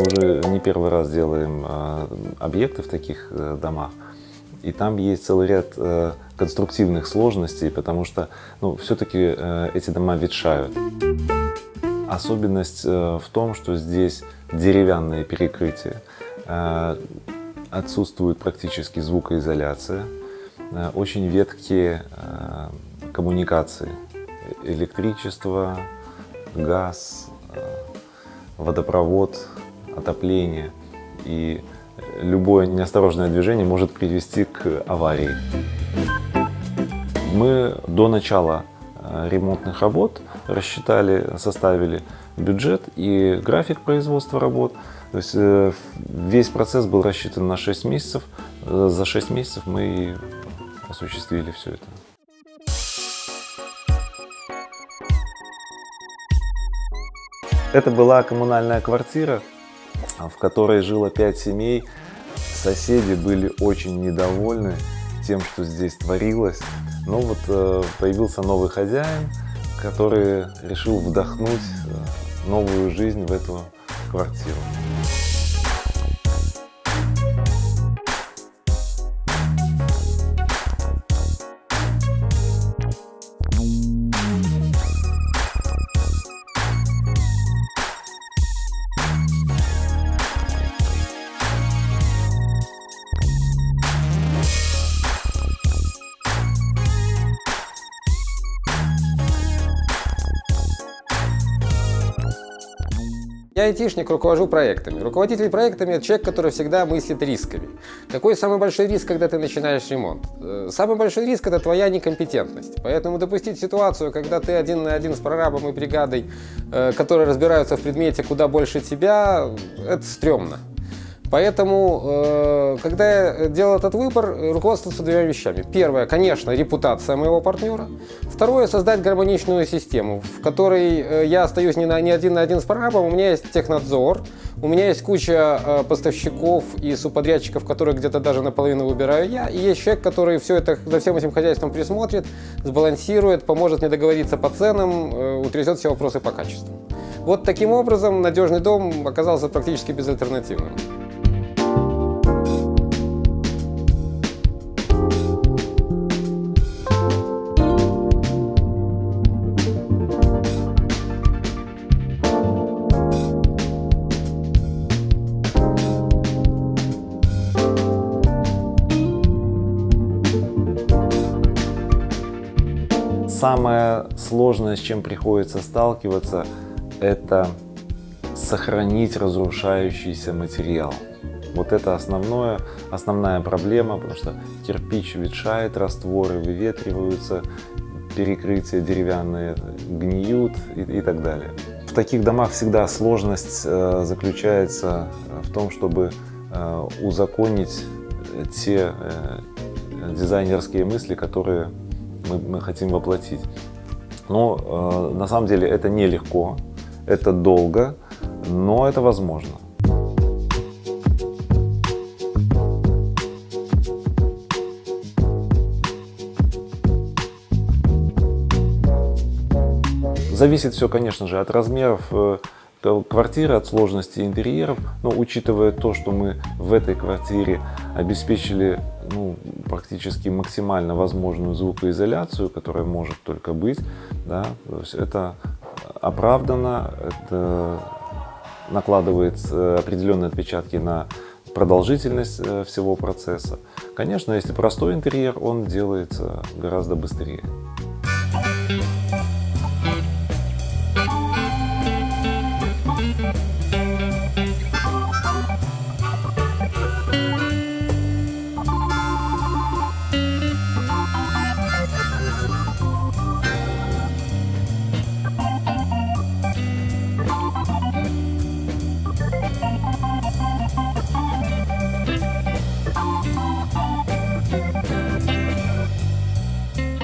Мы уже не первый раз делаем э, объекты в таких э, домах. И там есть целый ряд э, конструктивных сложностей, потому что ну, все-таки э, эти дома ветшают. Особенность в том, что здесь деревянные перекрытия, отсутствует практически звукоизоляция, очень веткие коммуникации, электричество, газ, водопровод, отопление. И любое неосторожное движение может привести к аварии. Мы до начала э, ремонтных работ рассчитали, составили бюджет и график производства работ. То есть э, весь процесс был рассчитан на 6 месяцев. Э, за 6 месяцев мы осуществили все это. Это была коммунальная квартира, в которой жило 5 семей. Соседи были очень недовольны тем, что здесь творилось. Но вот э, появился новый хозяин, который решил вдохнуть э, новую жизнь в эту квартиру. Я айтишник, руковожу проектами. Руководитель проектами – это человек, который всегда мыслит рисками. Какой самый большой риск, когда ты начинаешь ремонт? Э, самый большой риск – это твоя некомпетентность. Поэтому допустить ситуацию, когда ты один на один с прорабом и бригадой, э, которые разбираются в предмете куда больше тебя, это стрёмно. Поэтому, э, когда я делал этот выбор, руководствовался двумя вещами. Первое, конечно, репутация моего партнера. Второе, создать гармоничную систему, в которой э, я остаюсь не, на, не один на один с прорабом, у меня есть технадзор, у меня есть куча э, поставщиков и субподрядчиков, которые где-то даже наполовину выбираю я, и есть человек, который все это, за всем этим хозяйством присмотрит, сбалансирует, поможет мне договориться по ценам, утрясет все вопросы по качеству. Вот таким образом надежный дом оказался практически безальтернативным. Самое сложное, с чем приходится сталкиваться, это сохранить разрушающийся материал. Вот это основное, основная проблема, потому что кирпич ветшает, растворы выветриваются, перекрытия деревянные гниют и, и так далее. В таких домах всегда сложность э, заключается в том, чтобы э, узаконить те э, дизайнерские мысли, которые мы, мы хотим воплотить. Но э, на самом деле это нелегко, это долго, но это возможно. Зависит все, конечно же, от размеров э, квартиры, от сложности интерьеров, но учитывая то, что мы в этой квартире обеспечили ну, практически максимально возможную звукоизоляцию, которая может только быть, да, то есть это оправдано, это накладывает э, определенные отпечатки на продолжительность э, всего процесса. Конечно, если простой интерьер, он делается гораздо быстрее.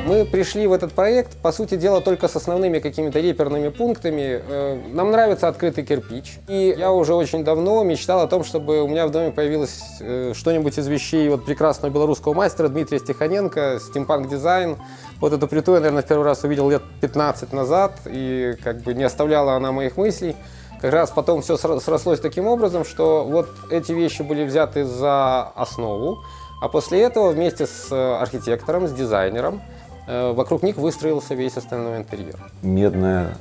Мы пришли в этот проект, по сути дела, только с основными какими-то реперными пунктами. Э, нам нравится открытый кирпич. И я уже очень давно мечтал о том, чтобы у меня в доме появилось э, что-нибудь из вещей вот прекрасного белорусского мастера Дмитрия Стеханенко, стимпанк дизайн. Вот эту плиту я, наверное, в первый раз увидел лет 15 назад, и как бы не оставляла она моих мыслей. Как раз потом все срослось таким образом, что вот эти вещи были взяты за основу, а после этого вместе с архитектором, с дизайнером, э, вокруг них выстроился весь остальной интерьер. Медная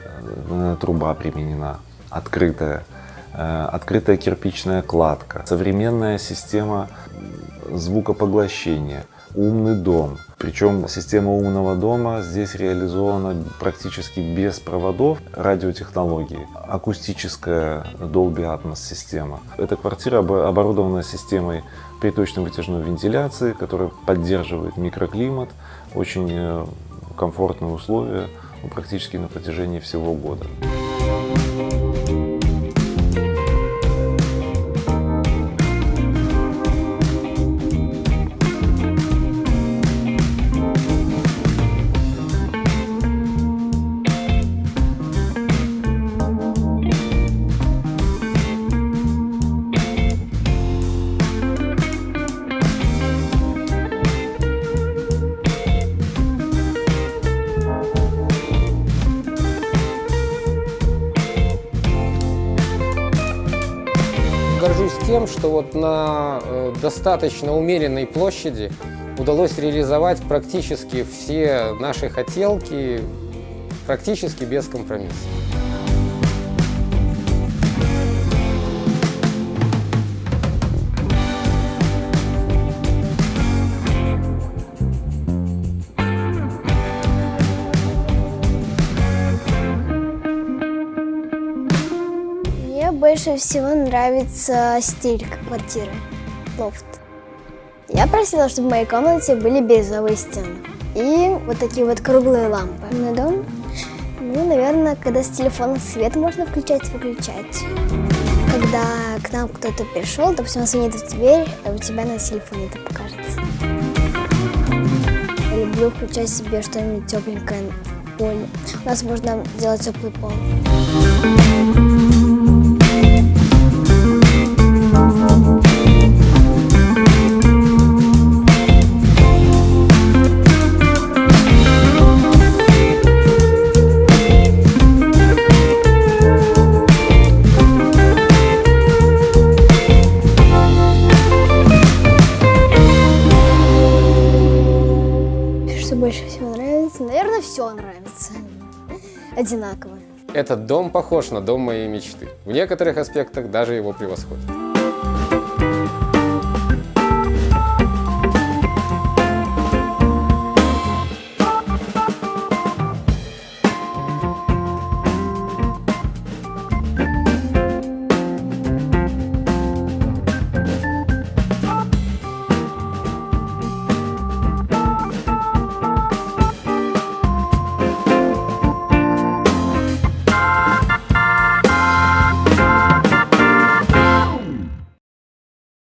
э, труба применена, открытая, э, открытая кирпичная кладка, современная система звукопоглощения, умный дом. Причем система умного дома здесь реализована практически без проводов радиотехнологии. Акустическая Dolby Atmos система. Эта квартира оборудована системой приточно-вытяжной вентиляции, которая поддерживает микроклимат, очень э, комфортные условия практически на протяжении всего года. Тем, что вот на э, достаточно умеренной площади удалось реализовать практически все наши хотелки практически без компромиссов. Больше всего нравится стиль квартиры, лофт. Я просила, чтобы в моей комнате были бирюзовые стены и вот такие вот круглые лампы. На дом, ну, наверное, когда с телефона свет можно включать-выключать. Когда к нам кто-то пришел, допустим, он звонит в дверь, а у тебя на телефоне это покажется. Я люблю включать себе что-нибудь тепленькое поле. У нас можно делать теплый пол. Все нравится. Одинаково. Этот дом похож на дом моей мечты. В некоторых аспектах даже его превосходит.